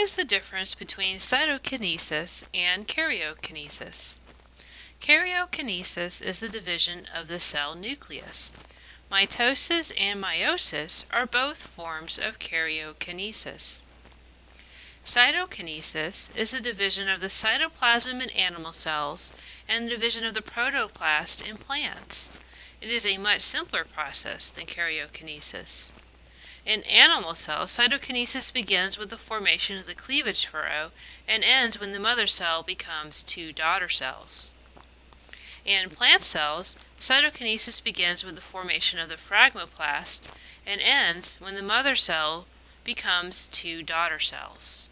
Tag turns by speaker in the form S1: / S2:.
S1: is the difference between cytokinesis and karyokinesis? Karyokinesis is the division of the cell nucleus. Mitosis and meiosis are both forms of karyokinesis. Cytokinesis is the division of the cytoplasm in animal cells and the division of the protoplast in plants. It is a much simpler process than karyokinesis. In animal cells, cytokinesis begins with the formation of the cleavage furrow and ends when the mother cell becomes two daughter cells. In plant cells, cytokinesis begins with the formation of the phragmoplast and ends when the mother cell becomes two daughter cells.